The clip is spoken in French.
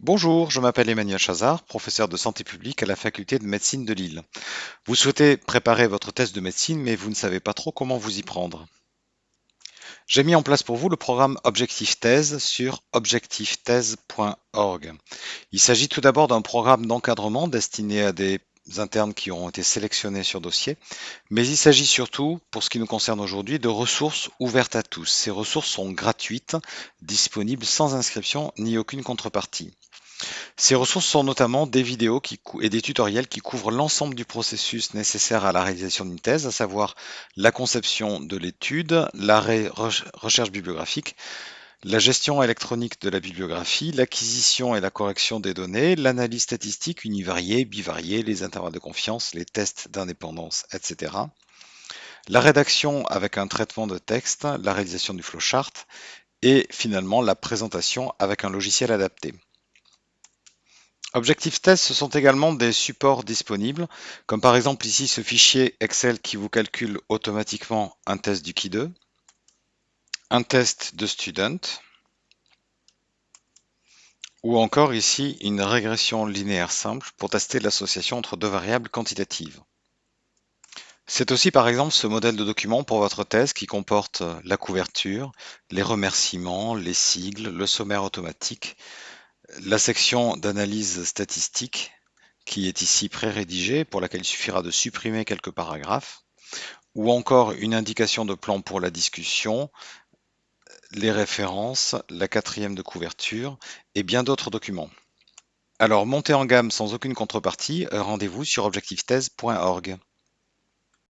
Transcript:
Bonjour, je m'appelle Emmanuel Chazard, professeur de santé publique à la faculté de médecine de Lille. Vous souhaitez préparer votre thèse de médecine, mais vous ne savez pas trop comment vous y prendre. J'ai mis en place pour vous le programme Objectif Thèse sur objectifthèse.org. Il s'agit tout d'abord d'un programme d'encadrement destiné à des internes qui auront été sélectionnés sur dossier, mais il s'agit surtout, pour ce qui nous concerne aujourd'hui, de ressources ouvertes à tous. Ces ressources sont gratuites, disponibles sans inscription ni aucune contrepartie. Ces ressources sont notamment des vidéos et des tutoriels qui couvrent l'ensemble du processus nécessaire à la réalisation d'une thèse, à savoir la conception de l'étude, la recherche bibliographique, la gestion électronique de la bibliographie, l'acquisition et la correction des données, l'analyse statistique univariée, bivariée, les intervalles de confiance, les tests d'indépendance, etc. La rédaction avec un traitement de texte, la réalisation du flowchart et finalement la présentation avec un logiciel adapté. Objectif Test, ce sont également des supports disponibles, comme par exemple ici ce fichier Excel qui vous calcule automatiquement un test du Q2, un test de student, ou encore ici une régression linéaire simple pour tester l'association entre deux variables quantitatives. C'est aussi par exemple ce modèle de document pour votre thèse qui comporte la couverture, les remerciements, les sigles, le sommaire automatique, la section d'analyse statistique qui est ici pré-rédigée, pour laquelle il suffira de supprimer quelques paragraphes, ou encore une indication de plan pour la discussion, les références, la quatrième de couverture et bien d'autres documents. Alors montez en gamme sans aucune contrepartie, rendez-vous sur objectifthèse.org.